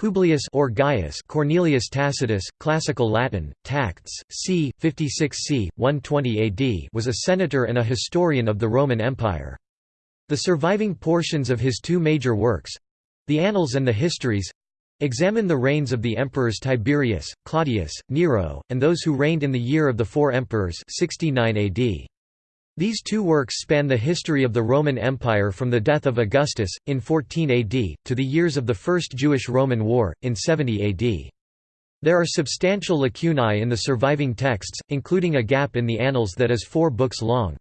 Publius or Gaius Cornelius Tacitus, Classical Latin, Tacts, c. 56 c. 120 AD was a senator and a historian of the Roman Empire. The surviving portions of his two major works—the Annals and the Histories—examine the reigns of the emperors Tiberius, Claudius, Nero, and those who reigned in the year of the four emperors 69 AD. These two works span the history of the Roman Empire from the death of Augustus, in 14 AD, to the years of the First Jewish-Roman War, in 70 AD. There are substantial lacunae in the surviving texts, including a gap in the Annals that is four books long.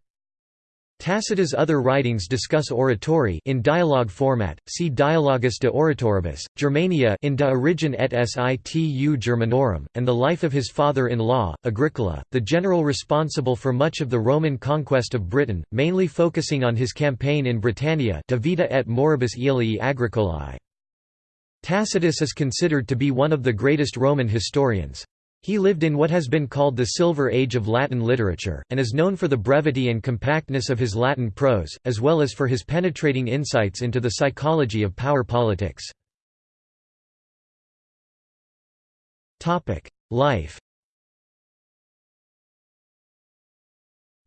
Tacitus' other writings discuss oratory in dialogue format. See Dialogus de Oratoribus, Germania in De Origine et Situ Germanorum, and the life of his father-in-law, Agricola, the general responsible for much of the Roman conquest of Britain, mainly focusing on his campaign in Britannia De Vita et Moribus Aelii Agricolae. Tacitus is considered to be one of the greatest Roman historians. He lived in what has been called the Silver Age of Latin literature, and is known for the brevity and compactness of his Latin prose, as well as for his penetrating insights into the psychology of power politics. Life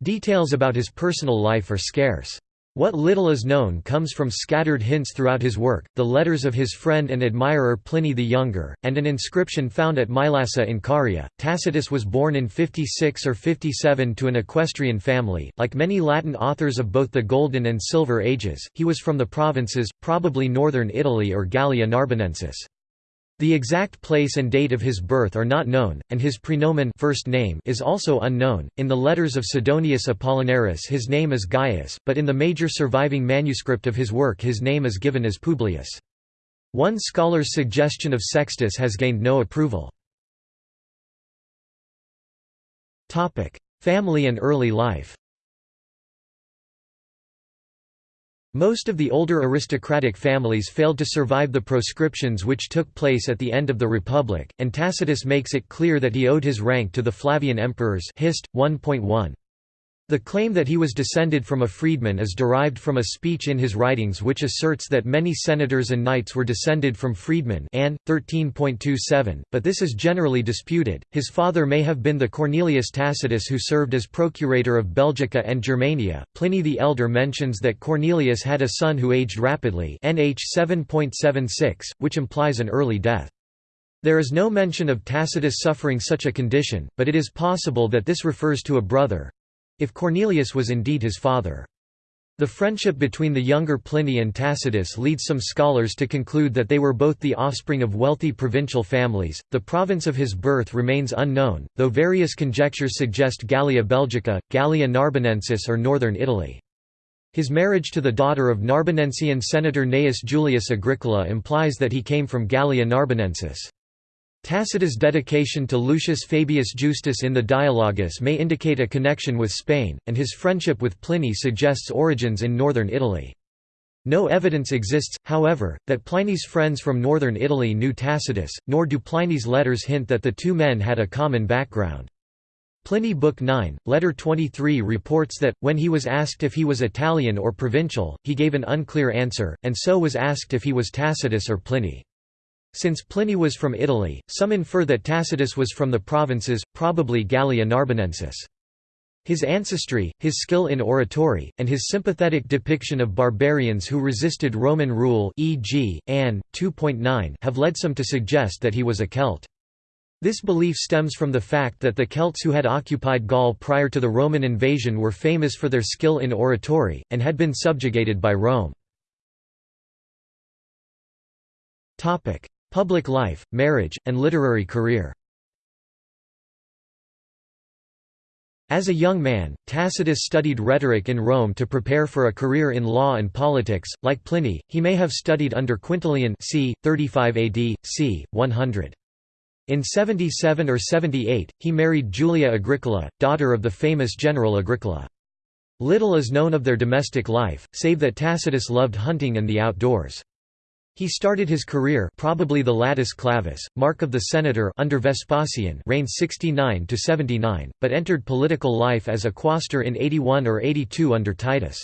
Details about his personal life are scarce. What little is known comes from scattered hints throughout his work, the letters of his friend and admirer Pliny the Younger, and an inscription found at Mylasa in Caria. Tacitus was born in 56 or 57 to an equestrian family. Like many Latin authors of both the Golden and Silver Ages, he was from the provinces, probably northern Italy or Gallia Narbonensis. The exact place and date of his birth are not known, and his praenomen first name is also unknown. In the letters of Sidonius Apollinaris his name is Gaius, but in the major surviving manuscript of his work his name is given as Publius. One scholar's suggestion of Sextus has gained no approval. Family and early life Most of the older aristocratic families failed to survive the proscriptions which took place at the end of the Republic, and Tacitus makes it clear that he owed his rank to the Flavian emperors Hist. 1.1. The claim that he was descended from a freedman is derived from a speech in his writings which asserts that many senators and knights were descended from freedmen Ann 13.27, but this is generally disputed. His father may have been the Cornelius Tacitus who served as procurator of Belgica and Germania. Pliny the Elder mentions that Cornelius had a son who aged rapidly NH 7.76, which implies an early death. There is no mention of Tacitus suffering such a condition, but it is possible that this refers to a brother, if Cornelius was indeed his father. The friendship between the younger Pliny and Tacitus leads some scholars to conclude that they were both the offspring of wealthy provincial families. The province of his birth remains unknown, though various conjectures suggest Gallia Belgica, Gallia Narbonensis, or northern Italy. His marriage to the daughter of Narbonensian senator Gnaeus Julius Agricola implies that he came from Gallia Narbonensis. Tacitus' dedication to Lucius Fabius Justus in the Dialogus may indicate a connection with Spain, and his friendship with Pliny suggests origins in northern Italy. No evidence exists, however, that Pliny's friends from northern Italy knew Tacitus, nor do Pliny's letters hint that the two men had a common background. Pliny Book 9, Letter 23 reports that, when he was asked if he was Italian or provincial, he gave an unclear answer, and so was asked if he was Tacitus or Pliny. Since Pliny was from Italy, some infer that Tacitus was from the provinces, probably Gallia Narbonensis. His ancestry, his skill in oratory, and his sympathetic depiction of barbarians who resisted Roman rule e.g., Ann. 2.9 have led some to suggest that he was a Celt. This belief stems from the fact that the Celts who had occupied Gaul prior to the Roman invasion were famous for their skill in oratory, and had been subjugated by Rome. Public life, marriage, and literary career As a young man, Tacitus studied rhetoric in Rome to prepare for a career in law and politics. Like Pliny, he may have studied under Quintilian c. 35 AD, c. 100. In 77 or 78, he married Julia Agricola, daughter of the famous general Agricola. Little is known of their domestic life, save that Tacitus loved hunting and the outdoors. He started his career probably the Latus Clavus, mark of the senator under Vespasian reigned 69 to 79, but entered political life as a quaestor in 81 or 82 under Titus.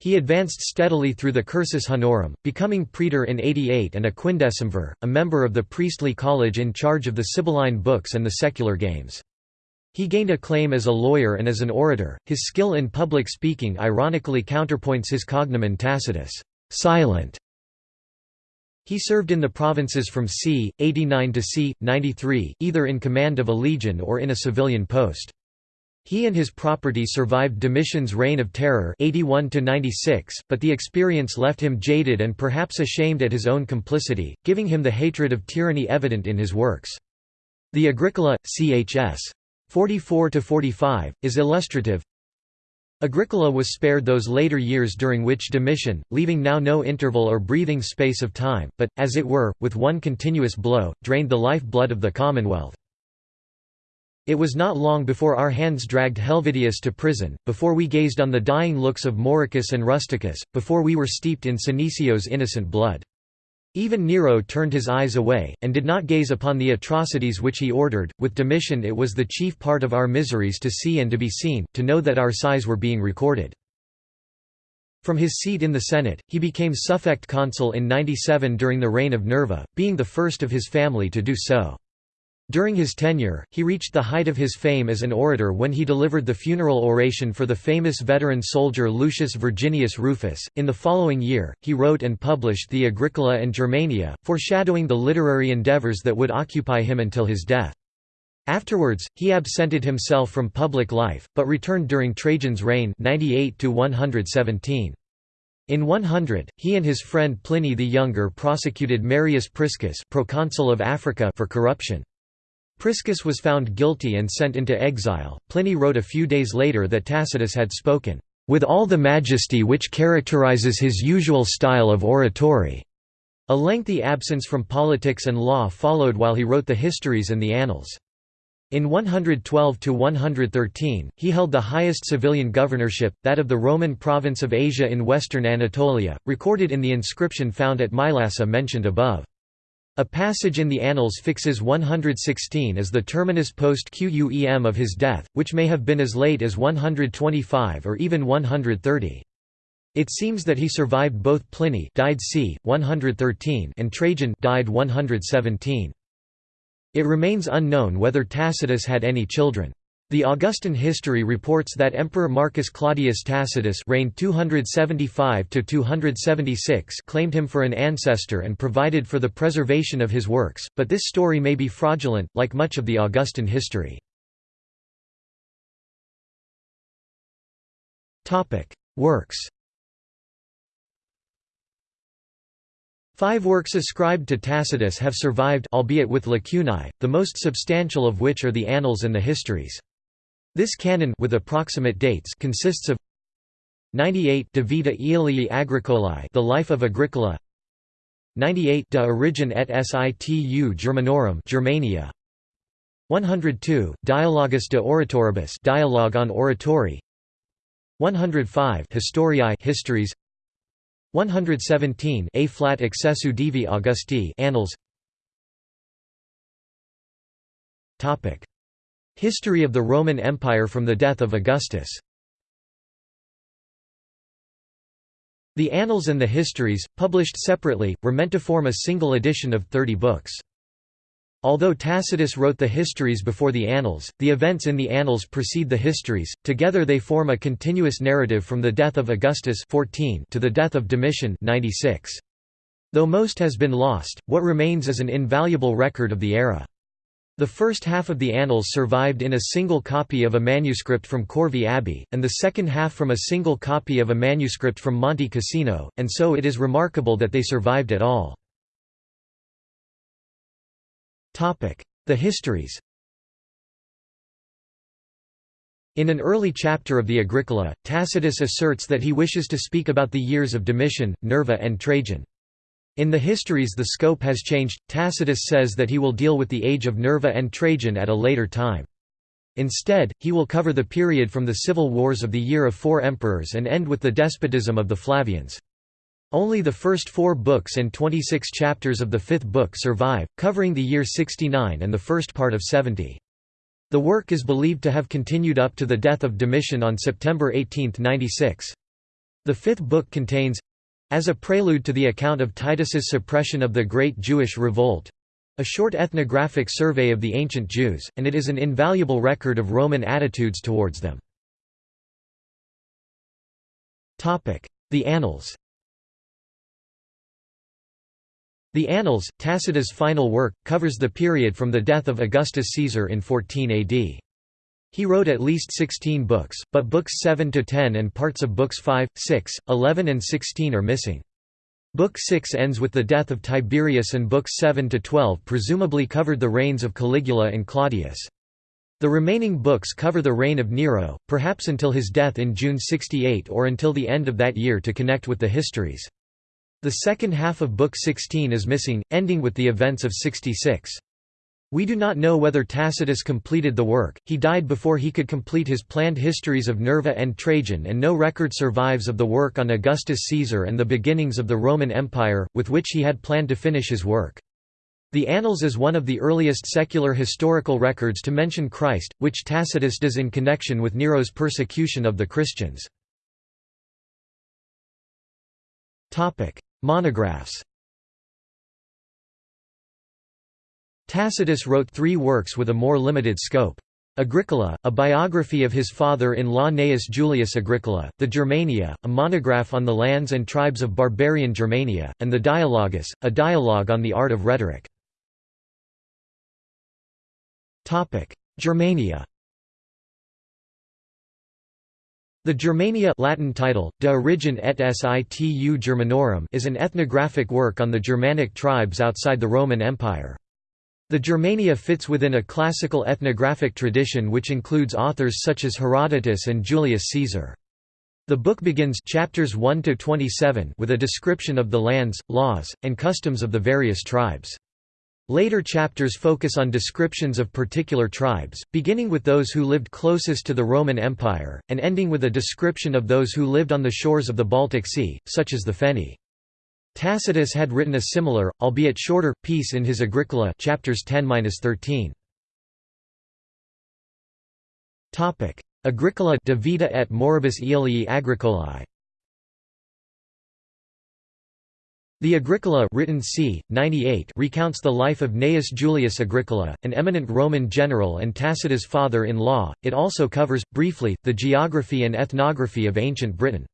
He advanced steadily through the cursus honorum, becoming praetor in 88 and a quindecimvir, a member of the priestly college in charge of the Sibylline books and the secular games. He gained acclaim as a lawyer and as an orator. His skill in public speaking ironically counterpoints his cognomen Tacitus, silent. He served in the provinces from c. 89 to c. 93, either in command of a legion or in a civilian post. He and his property survived Domitian's reign of terror 81 but the experience left him jaded and perhaps ashamed at his own complicity, giving him the hatred of tyranny evident in his works. The Agricola, chs. 44–45, is illustrative. Agricola was spared those later years during which Domitian, leaving now no interval or breathing space of time, but, as it were, with one continuous blow, drained the life-blood of the Commonwealth. It was not long before our hands dragged Helvidius to prison, before we gazed on the dying looks of Mauricus and Rusticus, before we were steeped in Senecio's innocent blood. Even Nero turned his eyes away, and did not gaze upon the atrocities which he ordered. With Domitian it was the chief part of our miseries to see and to be seen, to know that our sighs were being recorded. From his seat in the Senate, he became suffect consul in 97 during the reign of Nerva, being the first of his family to do so. During his tenure, he reached the height of his fame as an orator when he delivered the funeral oration for the famous veteran soldier Lucius Verginius Rufus. In the following year, he wrote and published the Agricola and Germania, foreshadowing the literary endeavors that would occupy him until his death. Afterwards, he absented himself from public life, but returned during Trajan's reign 98 117. In 100, he and his friend Pliny the Younger prosecuted Marius Priscus proconsul of Africa for corruption. Priscus was found guilty and sent into exile. Pliny wrote a few days later that Tacitus had spoken, with all the majesty which characterizes his usual style of oratory. A lengthy absence from politics and law followed while he wrote the histories and the annals. In 112 to 113, he held the highest civilian governorship, that of the Roman province of Asia in western Anatolia, recorded in the inscription found at Mylasa mentioned above. A passage in the Annals fixes 116 as the terminus post quem of his death, which may have been as late as 125 or even 130. It seems that he survived both Pliny died c. 113 and Trajan died 117. It remains unknown whether Tacitus had any children. The Augustan history reports that Emperor Marcus Claudius Tacitus reigned 275 claimed him for an ancestor and provided for the preservation of his works, but this story may be fraudulent, like much of the Augustan history. Works Five works ascribed to Tacitus have survived albeit with lacunae, the most substantial of which are the Annals and the Histories. This canon with approximate dates consists of 98 De Vita Aelii Agricolae The Life of Agricola. 98 De Origine et Situ Germanorum Germania. 102 Dialogus de Oratoribus Dialogue on Oratory. 105 Historiae Histories. 117 Ab excessu divi Augusti Annals. Topic History of the Roman Empire from the death of Augustus The Annals and the Histories, published separately, were meant to form a single edition of 30 books. Although Tacitus wrote the Histories before the Annals, the events in the Annals precede the Histories, together they form a continuous narrative from the death of Augustus 14 to the death of Domitian 96. Though most has been lost, what remains is an invaluable record of the era. The first half of the Annals survived in a single copy of a manuscript from Corvey Abbey, and the second half from a single copy of a manuscript from Monte Cassino, and so it is remarkable that they survived at all. The histories In an early chapter of the Agricola, Tacitus asserts that he wishes to speak about the years of Domitian, Nerva and Trajan. In the histories the scope has changed, Tacitus says that he will deal with the age of Nerva and Trajan at a later time. Instead, he will cover the period from the civil wars of the year of four emperors and end with the despotism of the Flavians. Only the first four books and 26 chapters of the fifth book survive, covering the year 69 and the first part of 70. The work is believed to have continued up to the death of Domitian on September 18, 96. The fifth book contains—as a prelude to the account of Titus's suppression of the Great Jewish Revolt, a short ethnographic survey of the ancient Jews, and it is an invaluable record of Roman attitudes towards them. The Annals The Annals, Tacitus' final work, covers the period from the death of Augustus Caesar in 14 AD. He wrote at least 16 books, but books 7 to 10 and parts of books 5, 6, 11 and 16 are missing. Book 6 ends with the death of Tiberius and books 7 to 12 presumably covered the reigns of Caligula and Claudius. The remaining books cover the reign of Nero, perhaps until his death in June 68 or until the end of that year to connect with the histories. The second half of Book 16 is missing, ending with the events of 66. We do not know whether Tacitus completed the work, he died before he could complete his planned histories of Nerva and Trajan and no record survives of the work on Augustus Caesar and the beginnings of the Roman Empire, with which he had planned to finish his work. The Annals is one of the earliest secular historical records to mention Christ, which Tacitus does in connection with Nero's persecution of the Christians. Monographs Tacitus wrote three works with a more limited scope. Agricola, a biography of his father-in-law Gnaeus Julius Agricola, the Germania, a monograph on the lands and tribes of barbarian Germania, and the Dialogus, a dialogue on the art of rhetoric. Germania The Germania Latin title, De Origine et Situ Germanorum is an ethnographic work on the Germanic tribes outside the Roman Empire. The Germania fits within a classical ethnographic tradition which includes authors such as Herodotus and Julius Caesar. The book begins chapters 1 to 27 with a description of the lands, laws, and customs of the various tribes. Later chapters focus on descriptions of particular tribes, beginning with those who lived closest to the Roman Empire, and ending with a description of those who lived on the shores of the Baltic Sea, such as the Fenni. Tacitus had written a similar, albeit shorter, piece in his Agricola chapters 10-13. Topic: Agricola De Vita et Moribus Aelii Agricolae The Agricola written c. 98 recounts the life of Gnaeus Julius Agricola, an eminent Roman general and Tacitus' father-in-law. It also covers, briefly, the geography and ethnography of ancient Britain.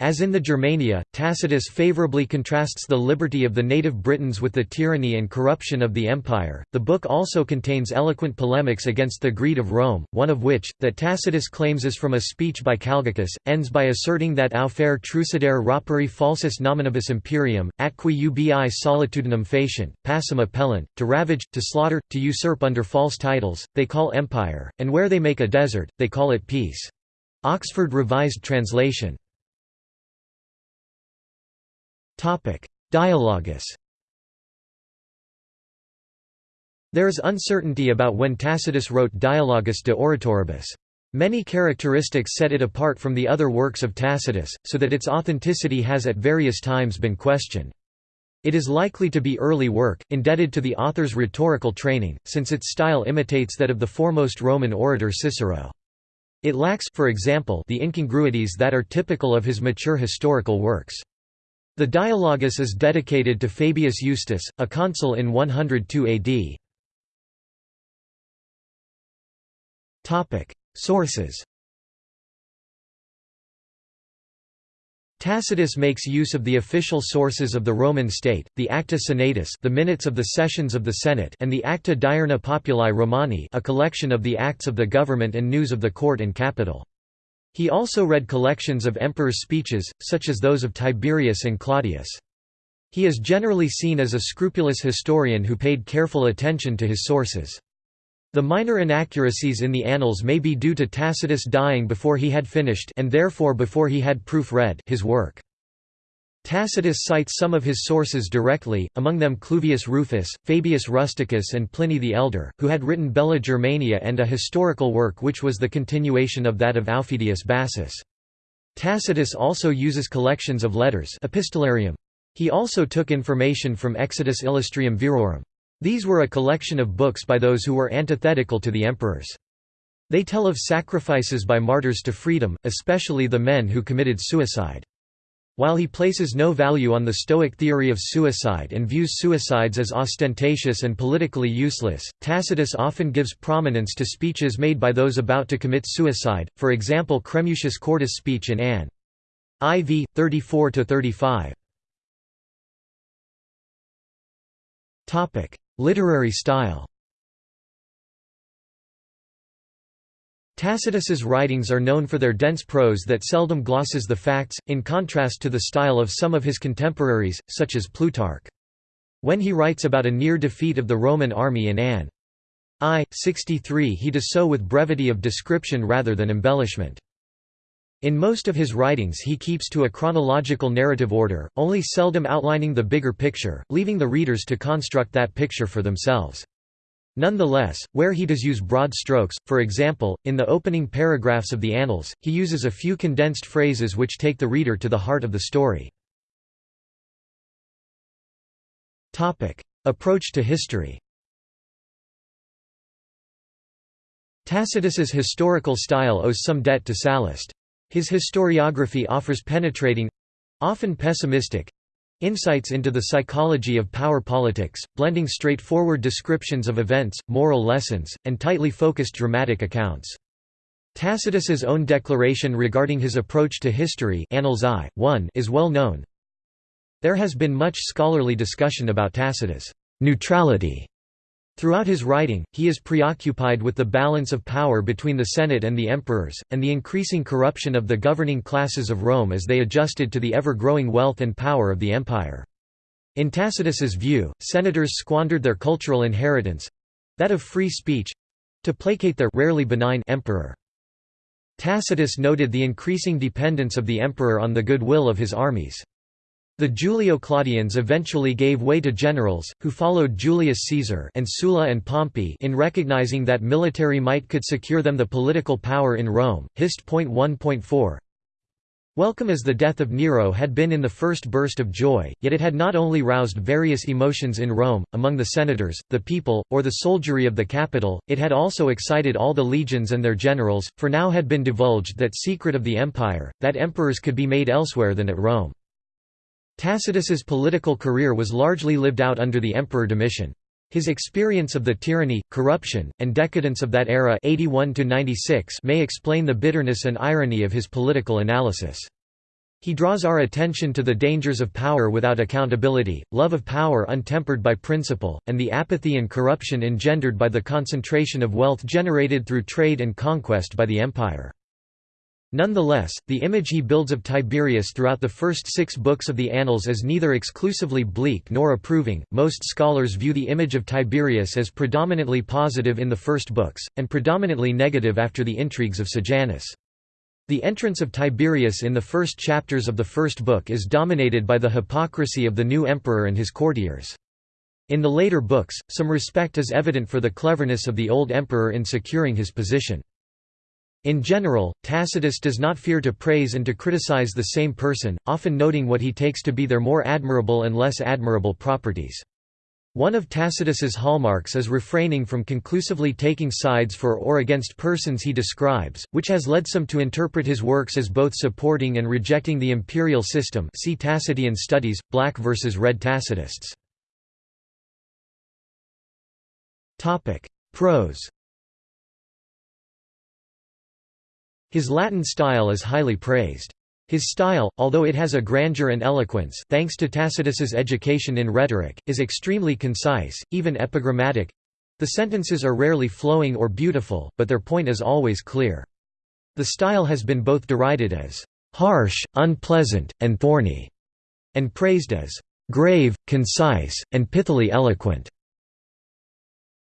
As in the Germania, Tacitus favorably contrasts the liberty of the native Britons with the tyranny and corruption of the empire. The book also contains eloquent polemics against the greed of Rome, one of which, that Tacitus claims is from a speech by Calgacus, ends by asserting that aufere trucidere rapere falsus nominibus imperium, atqui ubi solitudinem facient, passum appellant, to ravage, to slaughter, to usurp under false titles, they call empire, and where they make a desert, they call it peace. Oxford Revised Translation Dialogus There is uncertainty about when Tacitus wrote Dialogus de Oratoribus. Many characteristics set it apart from the other works of Tacitus, so that its authenticity has at various times been questioned. It is likely to be early work, indebted to the author's rhetorical training, since its style imitates that of the foremost Roman orator Cicero. It lacks, for example, the incongruities that are typical of his mature historical works. The Dialogus is dedicated to Fabius Justus, a consul in 102 AD. Sources Tacitus makes use of the official sources of the Roman state, the Acta Senatus the minutes of the sessions of the Senate and the Acta Diurna Populi Romani a collection of the acts of the government and news of the court and capital. He also read collections of emperors' speeches, such as those of Tiberius and Claudius. He is generally seen as a scrupulous historian who paid careful attention to his sources. The minor inaccuracies in the annals may be due to Tacitus dying before he had finished and therefore before he had proof-read his work. Tacitus cites some of his sources directly, among them Cluvius Rufus, Fabius Rusticus and Pliny the Elder, who had written Bella Germaniae and a historical work which was the continuation of that of Aufidius Bassus. Tacitus also uses collections of letters epistolarium. He also took information from Exitus Illustrium Virorum. These were a collection of books by those who were antithetical to the emperors. They tell of sacrifices by martyrs to freedom, especially the men who committed suicide. While he places no value on the Stoic theory of suicide and views suicides as ostentatious and politically useless, Tacitus often gives prominence to speeches made by those about to commit suicide, for example Cremutius Cordus' speech in Ann. IV, 34–35. Literary style Tacitus's writings are known for their dense prose that seldom glosses the facts, in contrast to the style of some of his contemporaries, such as Plutarch. When he writes about a near defeat of the Roman army in Ann. I. 63 he does so with brevity of description rather than embellishment. In most of his writings he keeps to a chronological narrative order, only seldom outlining the bigger picture, leaving the readers to construct that picture for themselves. Nonetheless, where he does use broad strokes, for example, in the opening paragraphs of the Annals, he uses a few condensed phrases which take the reader to the heart of the story. Approach to history Tacitus's historical style owes some debt to Sallust. His historiography offers penetrating—often pessimistic, Insights into the psychology of power politics, blending straightforward descriptions of events, moral lessons, and tightly focused dramatic accounts. Tacitus's own declaration regarding his approach to history Annals I, 1 is well known. There has been much scholarly discussion about Tacitus' neutrality Throughout his writing, he is preoccupied with the balance of power between the Senate and the emperors, and the increasing corruption of the governing classes of Rome as they adjusted to the ever-growing wealth and power of the empire. In Tacitus's view, senators squandered their cultural inheritance—that of free speech—to placate their rarely benign emperor. Tacitus noted the increasing dependence of the emperor on the goodwill of his armies. The Julio-Claudians eventually gave way to generals, who followed Julius Caesar and Sulla and Pompey in recognizing that military might could secure them the political power in Rome. Hist. 1.4 Welcome as the death of Nero had been in the first burst of joy, yet it had not only roused various emotions in Rome, among the senators, the people, or the soldiery of the capital, it had also excited all the legions and their generals, for now had been divulged that secret of the empire, that emperors could be made elsewhere than at Rome. Tacitus's political career was largely lived out under the Emperor Domitian. His experience of the tyranny, corruption, and decadence of that era 81 may explain the bitterness and irony of his political analysis. He draws our attention to the dangers of power without accountability, love of power untempered by principle, and the apathy and corruption engendered by the concentration of wealth generated through trade and conquest by the empire. Nonetheless, the image he builds of Tiberius throughout the first six books of the Annals is neither exclusively bleak nor approving. Most scholars view the image of Tiberius as predominantly positive in the first books, and predominantly negative after the intrigues of Sejanus. The entrance of Tiberius in the first chapters of the first book is dominated by the hypocrisy of the new emperor and his courtiers. In the later books, some respect is evident for the cleverness of the old emperor in securing his position. In general, Tacitus does not fear to praise and to criticize the same person, often noting what he takes to be their more admirable and less admirable properties. One of Tacitus's hallmarks is refraining from conclusively taking sides for or against persons he describes, which has led some to interpret his works as both supporting and rejecting the imperial system see Tacitian studies, Black versus Red Tacitists. Prose His Latin style is highly praised. His style, although it has a grandeur and eloquence thanks to Tacitus's education in rhetoric, is extremely concise, even epigrammatic. The sentences are rarely flowing or beautiful, but their point is always clear. The style has been both derided as harsh, unpleasant, and thorny, and praised as grave, concise, and pithily eloquent.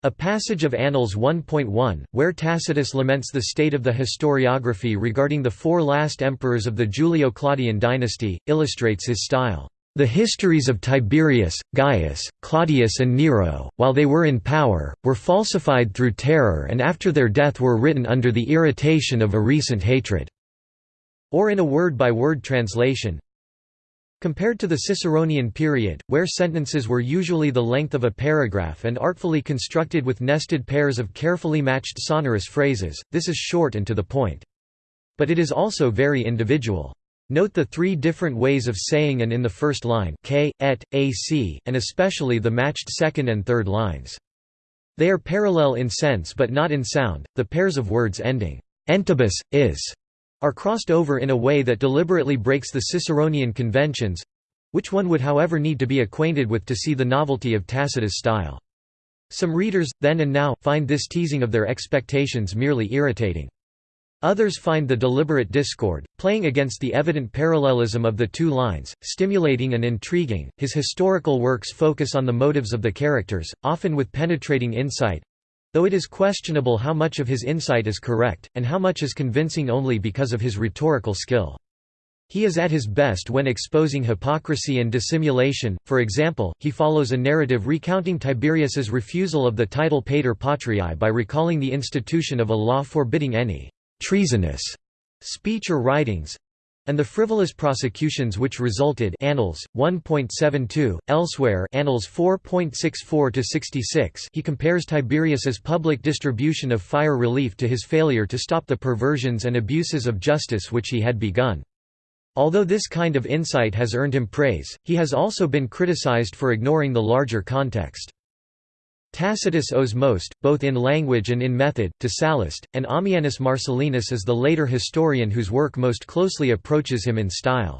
A passage of Annals 1.1, where Tacitus laments the state of the historiography regarding the four last emperors of the Julio-Claudian dynasty, illustrates his style. The histories of Tiberius, Gaius, Claudius and Nero, while they were in power, were falsified through terror and after their death were written under the irritation of a recent hatred." Or in a word-by-word -word translation, Compared to the Ciceronian period, where sentences were usually the length of a paragraph and artfully constructed with nested pairs of carefully matched sonorous phrases, this is short and to the point. But it is also very individual. Note the three different ways of saying and in the first line k, et, ac, and especially the matched second and third lines. They are parallel in sense but not in sound. The pairs of words ending entibus, is, are crossed over in a way that deliberately breaks the Ciceronian conventions which one would however need to be acquainted with to see the novelty of Tacitus' style. Some readers, then and now, find this teasing of their expectations merely irritating. Others find the deliberate discord, playing against the evident parallelism of the two lines, stimulating and intriguing. His historical works focus on the motives of the characters, often with penetrating insight though it is questionable how much of his insight is correct, and how much is convincing only because of his rhetorical skill. He is at his best when exposing hypocrisy and dissimulation, for example, he follows a narrative recounting Tiberius's refusal of the title Pater Patriae by recalling the institution of a law forbidding any «treasonous» speech or writings, and the frivolous prosecutions which resulted Annals 1.72 elsewhere Annals 4.64 to 66 he compares Tiberius's public distribution of fire relief to his failure to stop the perversions and abuses of justice which he had begun Although this kind of insight has earned him praise, he has also been criticized for ignoring the larger context. Tacitus owes most, both in language and in method, to Sallust, and Ammianus Marcellinus is the later historian whose work most closely approaches him in style.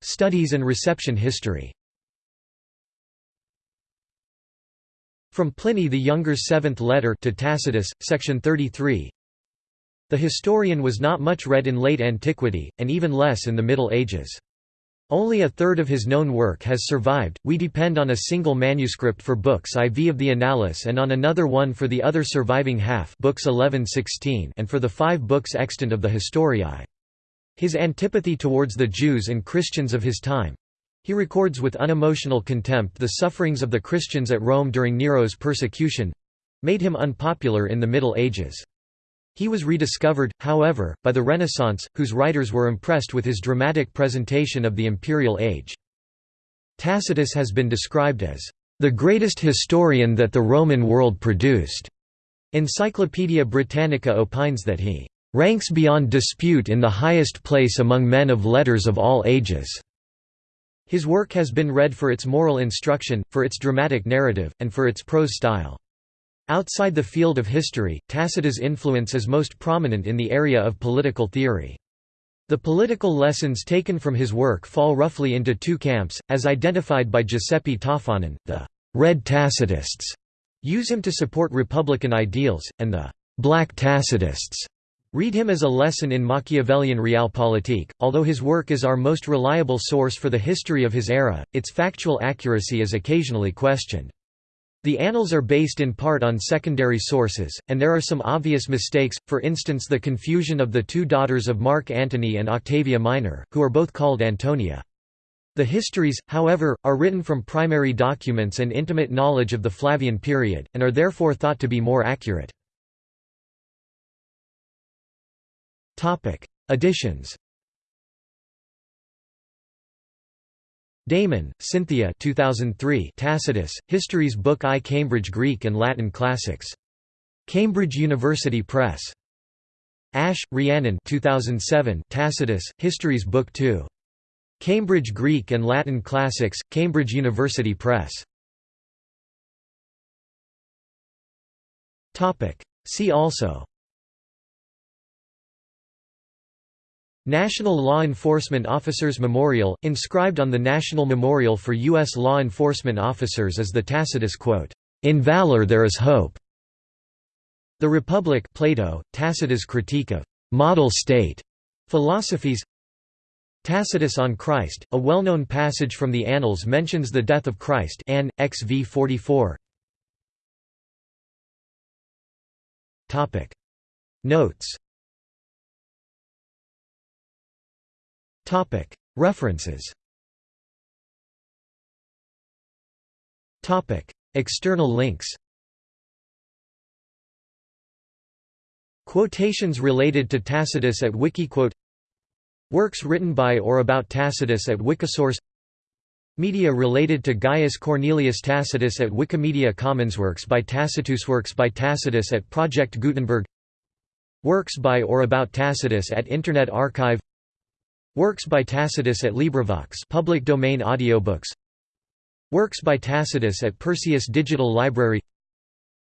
Studies and reception history From Pliny the Younger's seventh letter to Tacitus, section 33, the historian was not much read in late antiquity, and even less in the Middle Ages. Only a third of his known work has survived. We depend on a single manuscript for books IV of the Annales and on another one for the other surviving half, books 11-16, and for the five books extant of the Historiae. His antipathy towards the Jews and Christians of his time he records with unemotional contempt the sufferings of the Christians at Rome during Nero's persecution made him unpopular in the Middle Ages. He was rediscovered, however, by the Renaissance, whose writers were impressed with his dramatic presentation of the imperial age. Tacitus has been described as the greatest historian that the Roman world produced. Encyclopaedia Britannica opines that he ranks beyond dispute in the highest place among men of letters of all ages. His work has been read for its moral instruction, for its dramatic narrative, and for its prose style. Outside the field of history, Tacitus' influence is most prominent in the area of political theory. The political lessons taken from his work fall roughly into two camps, as identified by Giuseppe Toffanin, the «red Tacitists» use him to support republican ideals, and the «black Tacitists» read him as a lesson in Machiavellian realpolitik. Although his work is our most reliable source for the history of his era, its factual accuracy is occasionally questioned. The annals are based in part on secondary sources, and there are some obvious mistakes, for instance the confusion of the two daughters of Mark Antony and Octavia Minor, who are both called Antonia. The histories, however, are written from primary documents and intimate knowledge of the Flavian period, and are therefore thought to be more accurate. Editions Damon, Cynthia 2003 Tacitus, Histories Book I Cambridge Greek and Latin Classics. Cambridge University Press. Ash, Rhiannon 2007 Tacitus, Histories Book II. Cambridge Greek and Latin Classics, Cambridge University Press. See also National Law Enforcement Officers Memorial, inscribed on the National Memorial for U.S. Law Enforcement Officers is the Tacitus quote, "'In valor there is hope'". The Republic Plato, Tacitus' critique of "'model state' philosophies Tacitus on Christ, a well-known passage from the Annals mentions the death of Christ Ann, XV 44. Notes References. External links. Quotations related to Tacitus at Wikiquote. Works written by or about Tacitus at Wikisource. Media related to Gaius Cornelius Tacitus at Wikimedia Commons. Works by Tacitus. Works by Tacitus at Project Gutenberg. Works by or about Tacitus at Internet Archive Works by Tacitus at LibriVox public domain audiobooks. Works by Tacitus at Perseus Digital Library.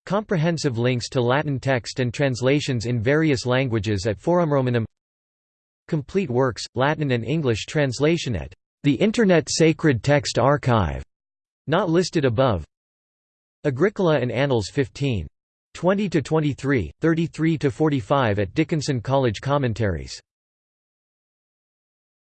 Comprehensive links to Latin text and translations in various languages at Forum Romanum. Complete works, Latin and English translation at the Internet Sacred Text Archive, not listed above. Agricola and Annals 15. 20–23, 33–45 at Dickinson College Commentaries